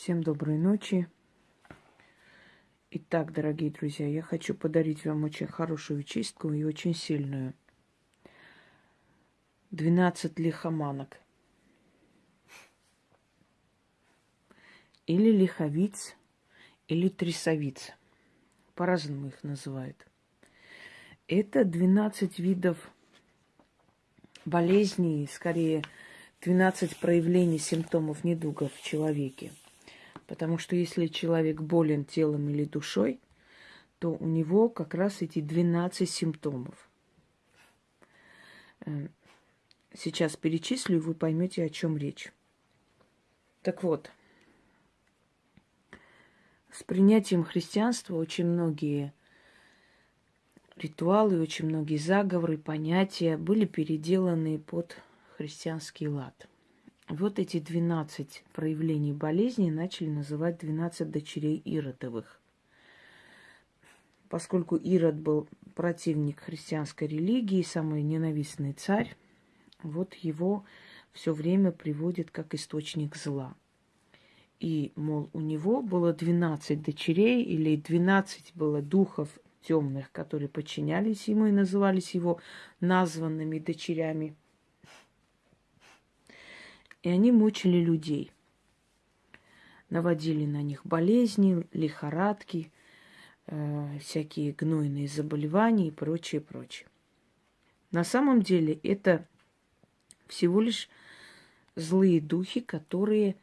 Всем доброй ночи. Итак, дорогие друзья, я хочу подарить вам очень хорошую чистку и очень сильную. 12 лихоманок. Или лиховиц, или трясовиц. По-разному их называют. Это 12 видов болезней, скорее 12 проявлений симптомов недугов в человеке. Потому что если человек болен телом или душой, то у него как раз эти 12 симптомов. Э, сейчас перечислю, и вы поймете, о чем речь. Так вот, с принятием христианства очень многие ритуалы, очень многие заговоры, понятия были переделаны под христианский лад – вот эти 12 проявлений болезни начали называть 12 дочерей Иродовых. Поскольку Ирод был противник христианской религии, самый ненавистный царь, вот его все время приводит как источник зла. И, мол, у него было 12 дочерей или 12 было духов темных, которые подчинялись ему и назывались его названными дочерями – и они мучили людей. Наводили на них болезни, лихорадки, э, всякие гнойные заболевания и прочее, прочее. На самом деле это всего лишь злые духи, которые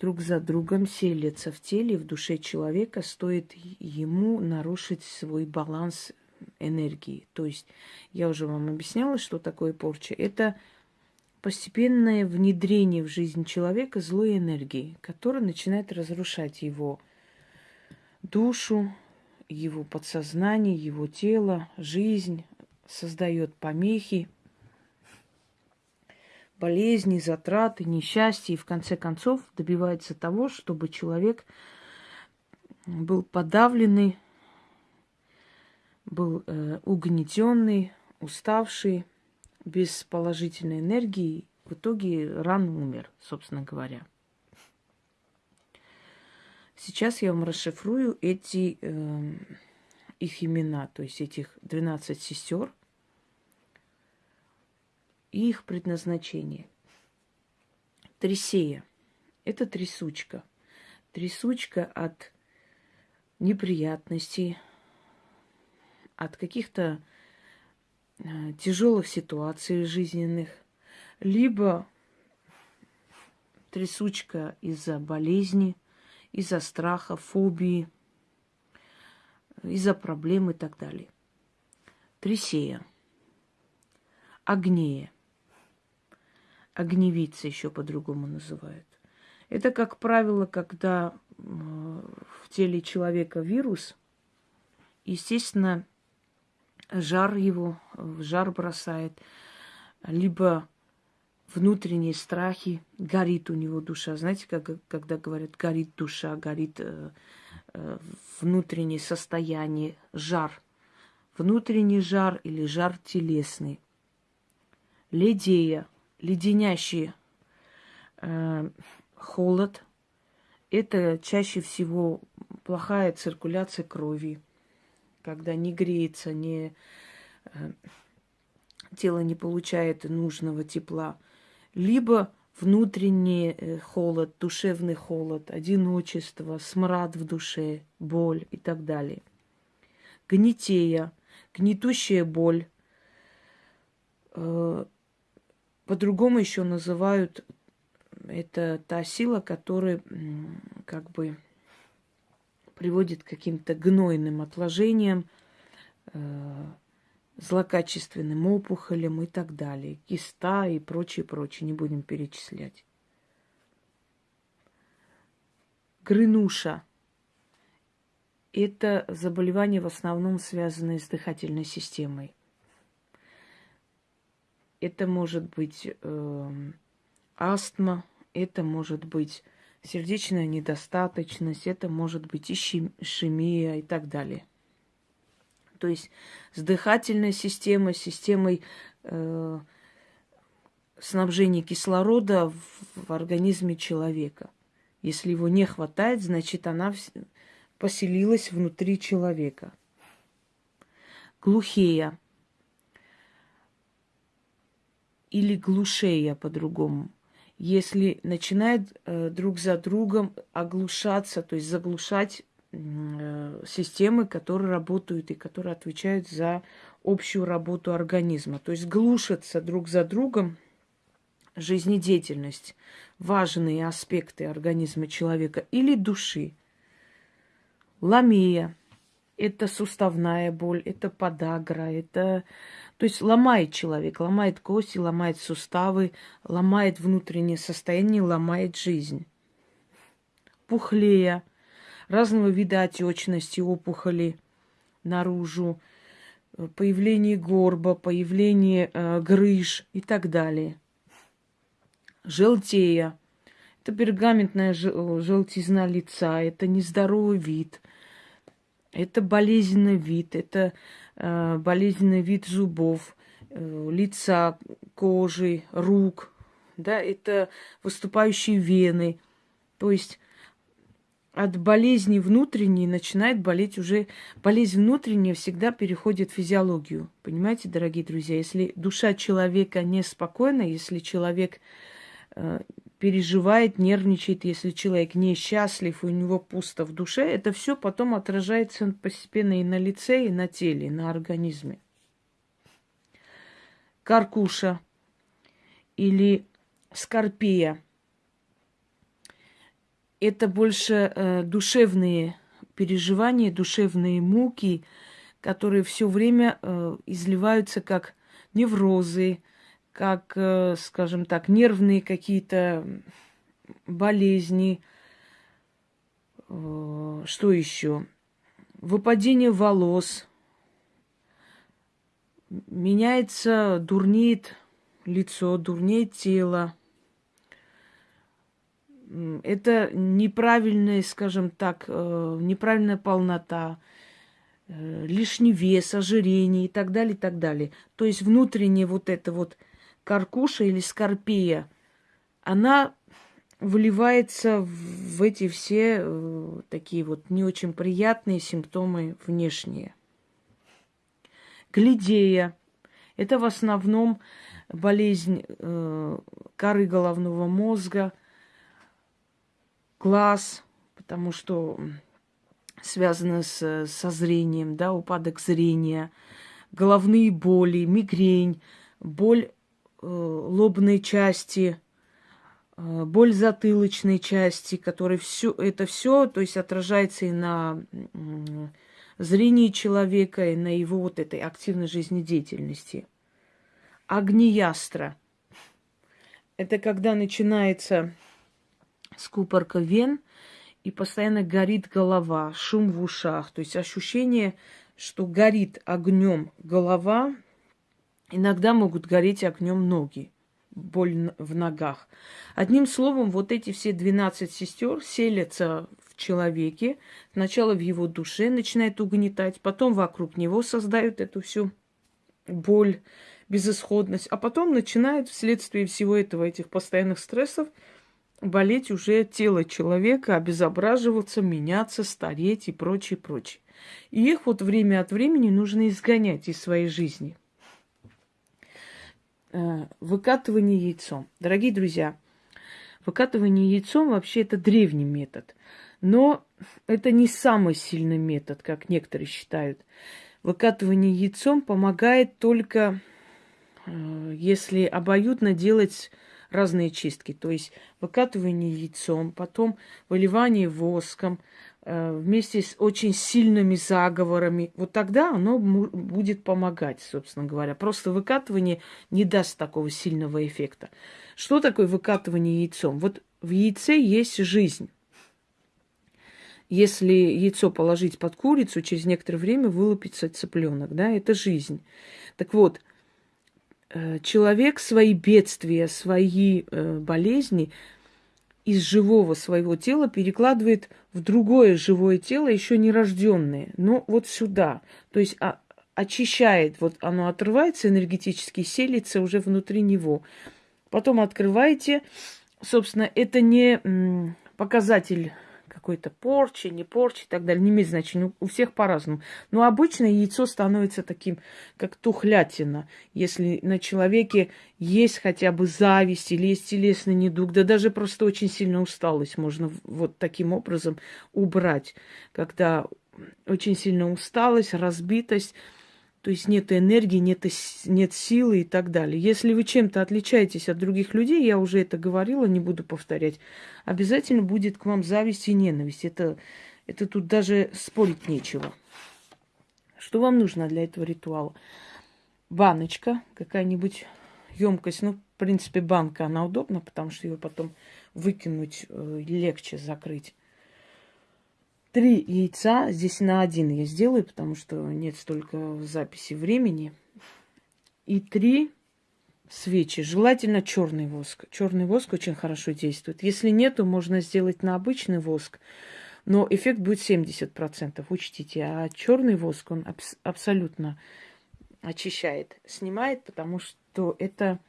друг за другом селятся в теле, в душе человека, стоит ему нарушить свой баланс энергии. То есть я уже вам объясняла, что такое порча. Это постепенное внедрение в жизнь человека злой энергии, которая начинает разрушать его душу, его подсознание, его тело, жизнь, создает помехи, болезни, затраты, несчастья и в конце концов добивается того, чтобы человек был подавленный, был э, угнетенный, уставший, без положительной энергии, в итоге рано умер, собственно говоря. Сейчас я вам расшифрую эти э, их имена, то есть этих 12 сестер и их предназначение. Трисея – это трясучка. Трясучка от неприятностей, от каких-то тяжелых ситуаций жизненных, либо трясучка из-за болезни, из-за страха, фобии, из-за проблем и так далее. Тресея. Агнея. Огневица еще по-другому называют. Это, как правило, когда в теле человека вирус, естественно, жар его жар бросает, либо внутренние страхи, горит у него душа. Знаете, как, когда говорят, горит душа, горит э, э, внутреннее состояние, жар. Внутренний жар или жар телесный. Ледея, леденящий э, холод. Это чаще всего плохая циркуляция крови когда не греется, не, э, тело не получает нужного тепла, либо внутренний э, холод, душевный холод, одиночество, смрад в душе, боль и так далее. Гнетея, гнетущая боль. Э, по-другому еще называют это та сила, которая как бы приводит к каким-то гнойным отложениям, э, злокачественным опухолям и так далее. Киста и прочее, прочее. Не будем перечислять. Грынуша. Это заболевание в основном связанное с дыхательной системой. Это может быть э, астма, это может быть сердечная недостаточность, это может быть ишемия и так далее. То есть с дыхательной системой, системой э, снабжения кислорода в, в организме человека. Если его не хватает, значит, она поселилась внутри человека. Глухея или глушея по-другому. Если начинает э, друг за другом оглушаться, то есть заглушать э, системы, которые работают и которые отвечают за общую работу организма. То есть глушатся друг за другом жизнедеятельность, важные аспекты организма человека или души. Ламия – это суставная боль, это подагра, это... То есть ломает человек, ломает кости, ломает суставы, ломает внутреннее состояние, ломает жизнь. Пухлея, разного вида отечности, опухоли наружу, появление горба, появление э, грыж и так далее желтея. Это пергаментная желтизна лица, это нездоровый вид, это болезненный вид, это болезненный вид зубов, э, лица, кожи, рук, да, это выступающие вены. То есть от болезни внутренней начинает болеть уже... Болезнь внутренняя всегда переходит в физиологию. Понимаете, дорогие друзья? Если душа человека неспокойна, если человек Э, переживает, нервничает, если человек несчастлив, у него пусто в душе, это все потом отражается постепенно и на лице, и на теле, и на организме. Каркуша или скорпия – это больше э, душевные переживания, душевные муки, которые все время э, изливаются как неврозы, как, э, скажем так, нервные какие-то болезни. Э, что еще? Выпадение волос. Меняется, дурнеет лицо, дурнеет тело. Это неправильная, скажем так, э, неправильная полнота, лишний вес, ожирение и так далее, и так далее. То есть внутреннее вот это вот – каркуша или скорпия, она выливается в эти все э, такие вот не очень приятные симптомы внешние. Глидея – это в основном болезнь э, коры головного мозга, глаз, потому что связано с, со зрением, да, упадок зрения, головные боли, мигрень, боль лобной части, э, боль затылочной части, который все это все, то есть отражается и на зрении человека, и на его вот этой активной жизнедеятельности. Агниястра. Это когда начинается скупорка вен, и постоянно горит голова, шум в ушах. То есть ощущение, что горит огнем голова, Иногда могут гореть огнем ноги, боль в ногах. Одним словом, вот эти все 12 сестер селятся в человеке, сначала в его душе начинает угнетать, потом вокруг него создают эту всю боль, безысходность, а потом начинает вследствие всего этого, этих постоянных стрессов, болеть уже тело человека, обезображиваться, меняться, стареть и прочее, прочее. И их вот время от времени нужно изгонять из своей жизни – выкатывание яйцом. Дорогие друзья, выкатывание яйцом вообще это древний метод. Но это не самый сильный метод, как некоторые считают. Выкатывание яйцом помогает только э, если обоюдно делать разные чистки. То есть выкатывание яйцом, потом выливание воском, Э, вместе с очень сильными заговорами, вот тогда оно будет помогать, собственно говоря. Просто выкатывание не даст такого сильного эффекта. Что такое выкатывание яйцом? Вот в яйце есть жизнь. Если яйцо положить под курицу, через некоторое время вылупится цыпленок, да, это жизнь. Так вот, э, человек свои бедствия, свои э, болезни из живого своего тела перекладывает в другое живое тело, еще не рожденное, но вот сюда. То есть а, очищает, вот оно отрывается энергетически, селится уже внутри него. Потом открываете, собственно, это не показатель какой-то порчи, не порчи и так далее. Не имеет значения. У всех по-разному. Но обычно яйцо становится таким, как тухлятина. Если на человеке есть хотя бы зависть или есть телесный недуг, да даже просто очень сильно усталость можно вот таким образом убрать. Когда очень сильно усталость, разбитость, то есть нет энергии, нет, нет силы и так далее. Если вы чем-то отличаетесь от других людей, я уже это говорила, не буду повторять, обязательно будет к вам зависть и ненависть. Это, это тут даже спорить нечего. Что вам нужно для этого ритуала? Баночка, какая-нибудь емкость. Ну, в принципе, банка, она удобна, потому что ее потом выкинуть э, легче закрыть три яйца. Здесь на один я сделаю, потому что нет столько записи времени. И три свечи. Желательно черный воск. Черный воск очень хорошо действует. Если нет, то можно сделать на обычный воск. Но эффект будет 70%, учтите. А черный воск, он абс- абсолютно очищает, снимает, потому что это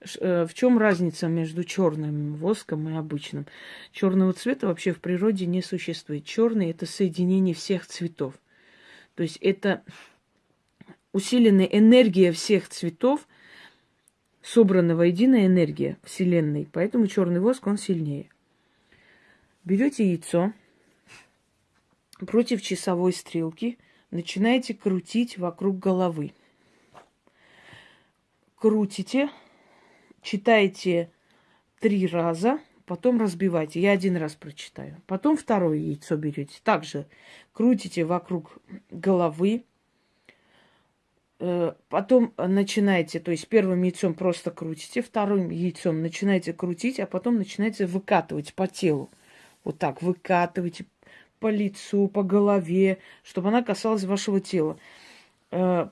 в чем разница между черным воском и обычным? Черного цвета вообще в природе не существует. Черный это соединение всех цветов. То есть это усиленная энергия всех цветов, собранная воедино энергия Вселенной. Поэтому черный воск, он сильнее. Берете яйцо против часовой стрелки, начинаете крутить вокруг головы. Крутите, читайте три раза, потом разбивайте. Я один раз прочитаю. Потом второе яйцо берете. Также крутите вокруг головы. Э, потом начинаете, то есть первым яйцом просто крутите, вторым яйцом начинаете крутить, а потом начинаете выкатывать по телу. Вот так выкатывайте по лицу, по голове, чтобы она касалась вашего тела. Э,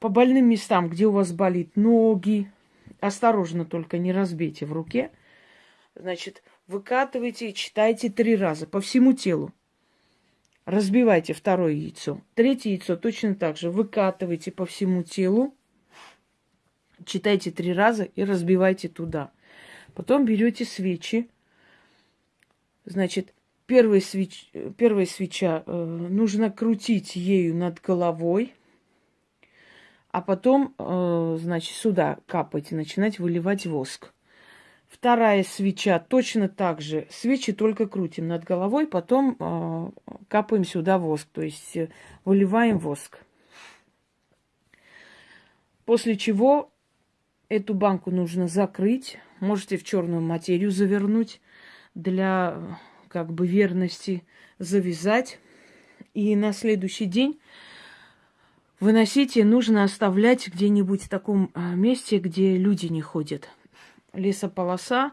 по больным местам, где у вас болит ноги, Осторожно только не разбейте в руке. Значит, выкатывайте и читайте три раза по всему телу. Разбивайте второе яйцо. Третье яйцо точно так же. Выкатывайте по всему телу. Читайте три раза и разбивайте туда. Потом берете свечи. Значит, первая, свеч... первая свеча э, нужно крутить ею над головой а потом, э, значит, сюда капать и начинать выливать воск. Вторая свеча точно так же. Свечи только крутим над головой, потом э, капаем сюда воск, то есть э, выливаем воск. После чего эту банку нужно закрыть. Можете в черную материю завернуть для как бы верности, завязать. И на следующий день Выносите нужно оставлять где-нибудь в таком а, месте, где люди не ходят. Лесополоса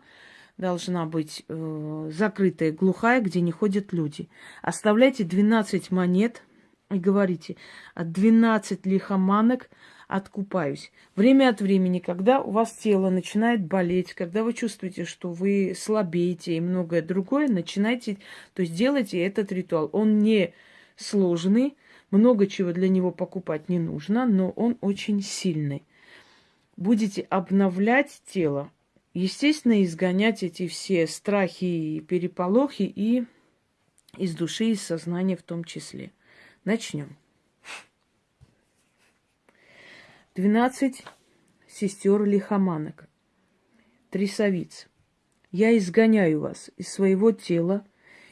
должна быть э, закрытая, глухая, где не ходят люди. Оставляйте 12 монет и говорите, от 12 лихоманок откупаюсь. Время от времени, когда у вас тело начинает болеть, когда вы чувствуете, что вы слабеете и многое другое, начинайте, то есть делайте этот ритуал. Он не сложный, много чего для него покупать не нужно, но он очень сильный. Будете обновлять тело, естественно, изгонять эти все страхи и переполохи и из души, из сознания в том числе. Начнем. Двенадцать сестер лихоманок, трясовиц. Я изгоняю вас из своего тела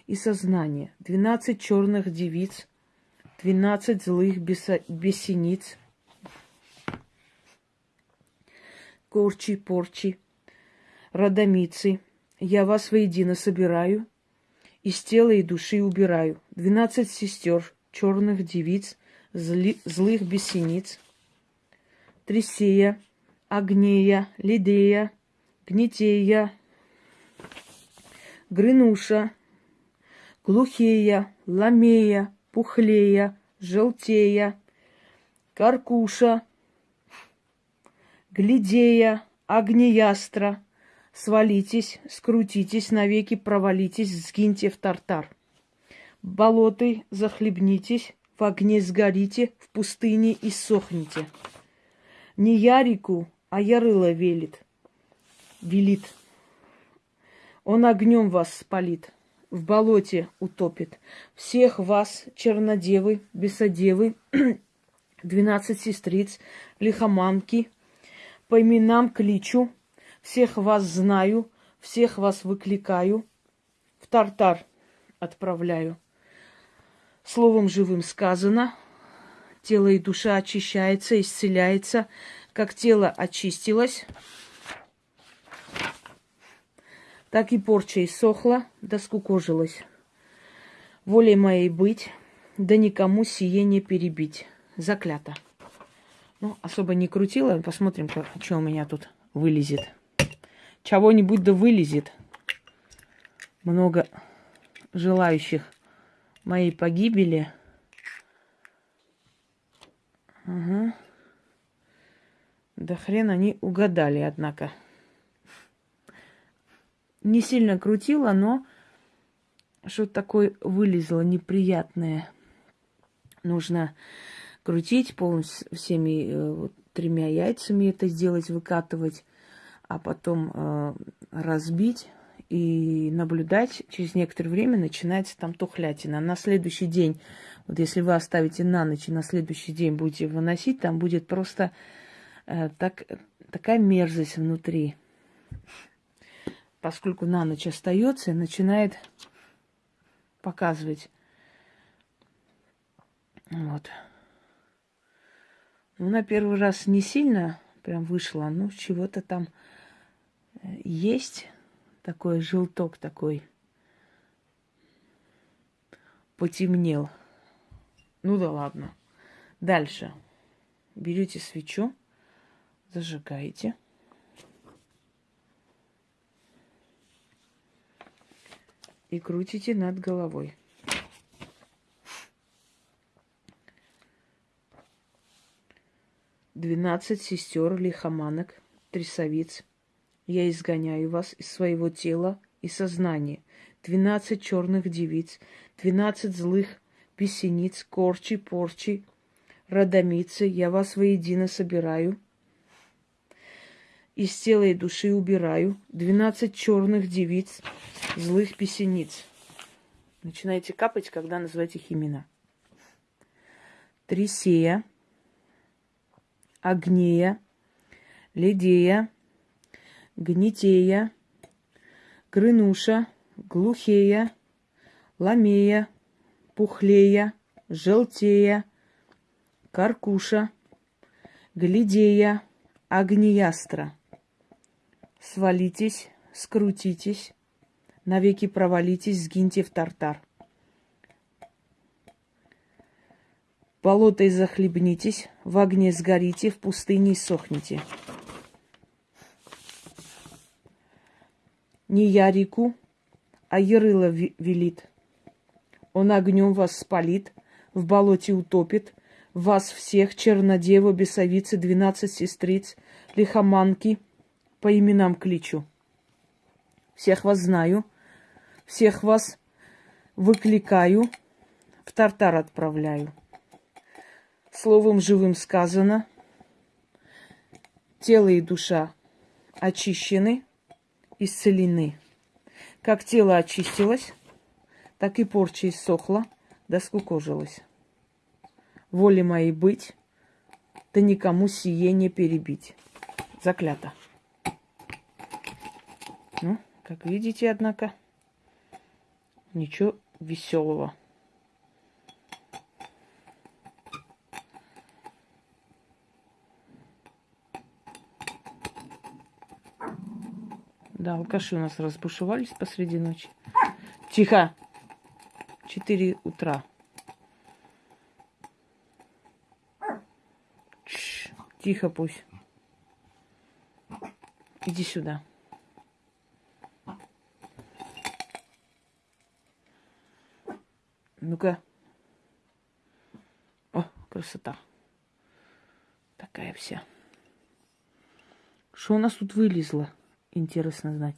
и сознания. Двенадцать черных девиц – двенадцать злых бесениц, корчи, порчи, родомицы. Я вас воедино собираю, из тела и души убираю. Двенадцать сестер, черных девиц, зли, злых бесениц, Трисея, Агнея, Лидея, Гнетея, Грынуша, Глухея, Ламея, пухлея, желтея, каркуша, глядея, огнеястра, свалитесь, скрутитесь, навеки провалитесь, сгиньте в тартар. Болоты захлебнитесь, в огне сгорите, в пустыне и сохните. Не Ярику, а Ярыла велит, велит. Он огнем вас спалит. В болоте утопит. Всех вас, чернодевы, бесодевы, двенадцать сестриц, лихоманки, по именам кличу, всех вас знаю, всех вас выкликаю, в Тартар отправляю. Словом живым сказано, тело и душа очищается, исцеляется, как тело очистилось, так и порча иссохла, да скукожилась. Волей моей быть, да никому сие не перебить. Заклято. Ну, особо не крутила. Посмотрим, что у меня тут вылезет. Чего-нибудь да вылезет. Много желающих моей погибели. Ага. Да хрен они угадали, однако. Не сильно крутила, но что-то такое вылезло неприятное. Нужно крутить полностью всеми э, вот, тремя яйцами это сделать, выкатывать, а потом э, разбить и наблюдать. Через некоторое время начинается там тухлятина. На следующий день, вот если вы оставите на ночь и на следующий день будете выносить, там будет просто э, так, такая мерзость внутри. Поскольку на ночь остается, начинает показывать. Вот. Ну, на первый раз не сильно прям вышло, ну, чего-то там э, есть такой желток такой. Потемнел. Ну да ладно. Дальше. Берете свечу, зажигаете. И крутите над головой. Двенадцать сестер лихоманок, трясовиц. Я изгоняю вас из своего тела и сознания. Двенадцать черных девиц, двенадцать злых песениц, корчи, порчи, родомицы. Я вас воедино собираю. Из тела и души убираю. Двенадцать черных девиц, злых песениц. Начинайте капать, когда называете их имена. Трисея, Агнея, Ледея, Гнетея, Грынуша, Глухея, Ламея, Пухлея, Желтея, Каркуша, Глядея, Агниястра. Свалитесь, скрутитесь, навеки провалитесь, сгиньте в тартар. Болотой захлебнитесь, в огне сгорите, в пустыне сохните. Не я реку, а Ярыла велит. Он огнем вас спалит, в болоте утопит, вас всех, чернодева, бесовицы, двенадцать сестриц, лихоманки, по именам кличу. Всех вас знаю, всех вас выкликаю, в Тартар отправляю. Словом живым сказано, тело и душа очищены, исцелены. Как тело очистилось, так и порча иссохла, да скукожилась. Воле моей быть, да никому сие не перебить. Заклято. Ну, как видите, однако, ничего веселого. Да, алкаши у нас разбушевались посреди ночи. Тихо! Четыре утра. Тихо пусть. Иди сюда. Ну-ка. О, красота. Такая вся. Что у нас тут вылезло? интересно знать.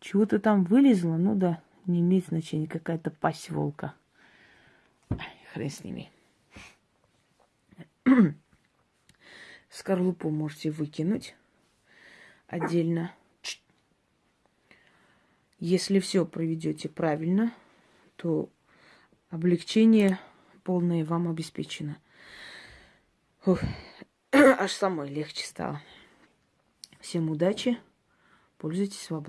Чего-то там вылезло, ну да, не имеет значения, какая-то пасть волка. Ай, хрен с ними. Скорлупу можете выкинуть отдельно. Если все проведете правильно, то облегчение полное вам обеспечено. Ух, аж самой легче стало. Всем удачи, пользуйтесь свободой.